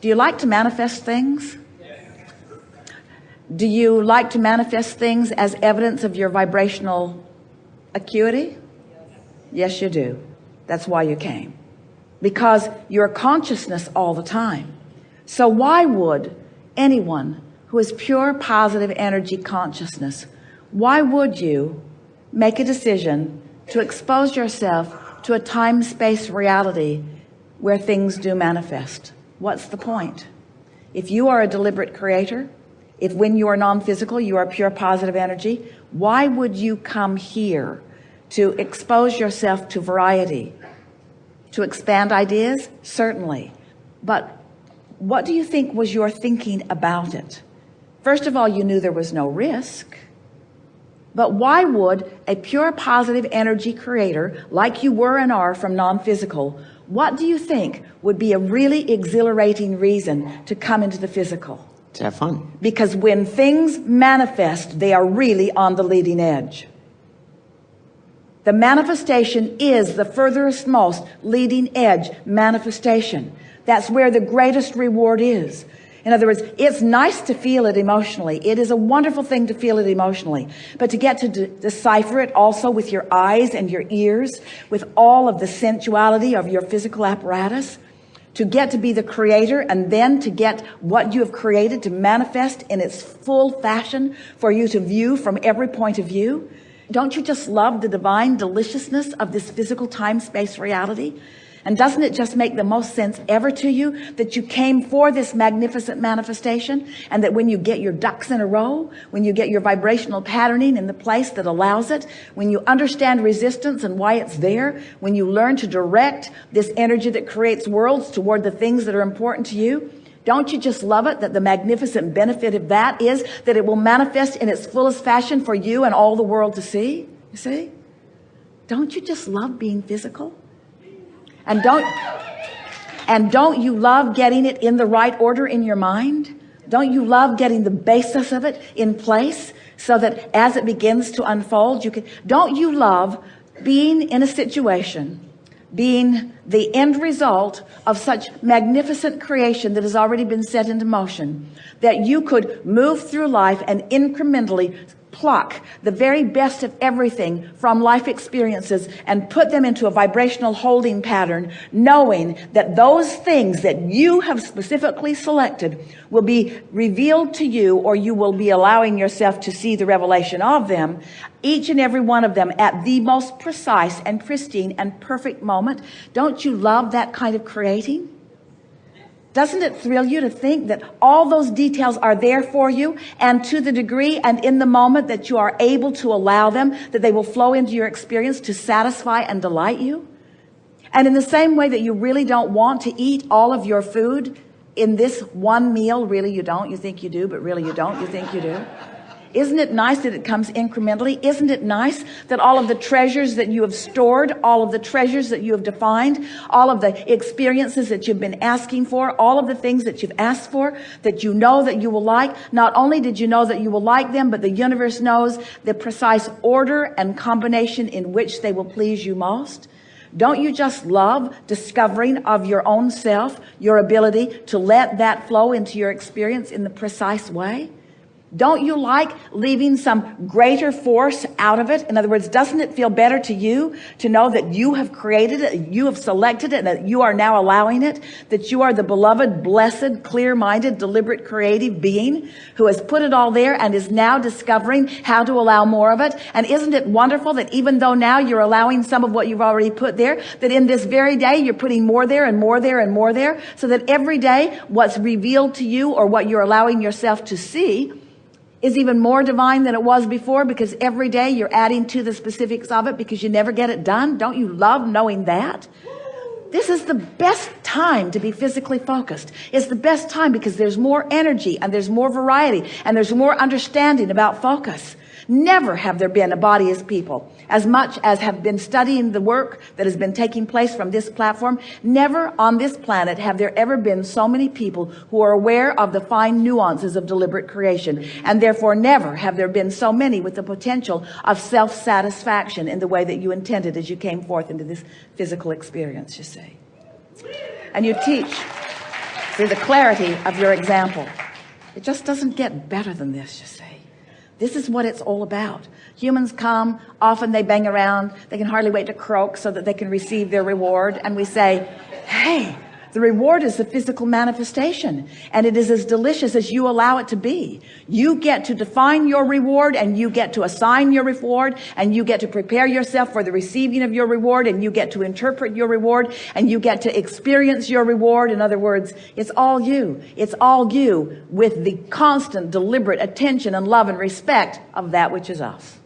do you like to manifest things? Do you like to manifest things as evidence of your vibrational acuity? Yes you do. That's why you came. Because you're consciousness all the time. So why would anyone who is pure positive energy consciousness why would you make a decision to expose yourself to a time-space reality where things do manifest what's the point? If you are a deliberate creator if when you are non-physical you are pure positive energy why would you come here to expose yourself to variety to expand ideas? Certainly. But what do you think was your thinking about it? First of all you knew there was no risk. But why would a pure positive energy creator like you were and are from non-physical what do you think would be a really exhilarating reason to come into the physical? To have fun. Because when things manifest they are really on the leading edge. The manifestation is the furthest most leading edge manifestation. That's where the greatest reward is in other words it's nice to feel it emotionally. It is a wonderful thing to feel it emotionally. But to get to de decipher it also with your eyes and your ears with all of the sensuality of your physical apparatus to get to be the creator and then to get what you have created to manifest in its full fashion for you to view from every point of view. Don't you just love the divine deliciousness of this physical time-space reality and doesn't it just make the most sense ever to you that you came for this magnificent manifestation and that when you get your ducks in a row, when you get your vibrational patterning in the place that allows it, when you understand resistance and why it's there, when you learn to direct this energy that creates worlds toward the things that are important to you, don't you just love it that the magnificent benefit of that is that it will manifest in its fullest fashion for you and all the world to see? You see? Don't you just love being physical? And don't and don't you love getting it in the right order in your mind? Don't you love getting the basis of it in place so that as it begins to unfold you can don't you love being in a situation being the end result of such magnificent creation that has already been set into motion that you could move through life and incrementally pluck the very best of everything from life experiences and put them into a vibrational holding pattern knowing that those things that you have specifically selected will be revealed to you or you will be allowing yourself to see the revelation of them. Each and every one of them at the most precise and pristine and perfect moment. Don't you love that kind of creating doesn't it thrill you to think that all those details are there for you and to the degree and in the moment that you are able to allow them, that they will flow into your experience to satisfy and delight you? And in the same way that you really don't want to eat all of your food in this one meal, really you don't, you think you do, but really you don't, you think you do. Isn't it nice that it comes incrementally? Isn't it nice that all of the treasures that you have stored, all of the treasures that you have defined, all of the experiences that you've been asking for, all of the things that you've asked for, that you know that you will like, not only did you know that you will like them, but the universe knows the precise order and combination in which they will please you most. Don't you just love discovering of your own self, your ability to let that flow into your experience in the precise way? Don't you like leaving some greater force out of it? In other words, doesn't it feel better to you to know that you have created it, you have selected it, and that you are now allowing it, that you are the beloved, blessed, clear-minded, deliberate, creative being who has put it all there and is now discovering how to allow more of it? And isn't it wonderful that even though now you're allowing some of what you've already put there, that in this very day you're putting more there and more there and more there, so that every day what's revealed to you or what you're allowing yourself to see is even more divine than it was before because every day you're adding to the specifics of it because you never get it done. Don't you love knowing that? This is the best time to be physically focused. It's the best time because there's more energy and there's more variety and there's more understanding about focus. Never have there been a body as people as much as have been studying the work that has been taking place from this platform. Never on this planet have there ever been so many people who are aware of the fine nuances of deliberate creation. And therefore never have there been so many with the potential of self-satisfaction in the way that you intended as you came forth into this physical experience, you see. And you teach through the clarity of your example. It just doesn't get better than this, you see. This is what it's all about. Humans come, often they bang around, they can hardly wait to croak so that they can receive their reward. And we say, hey, the reward is the physical manifestation and it is as delicious as you allow it to be. You get to define your reward and you get to assign your reward and you get to prepare yourself for the receiving of your reward and you get to interpret your reward and you get to experience your reward. In other words, it's all you. It's all you with the constant, deliberate attention and love and respect of that which is us.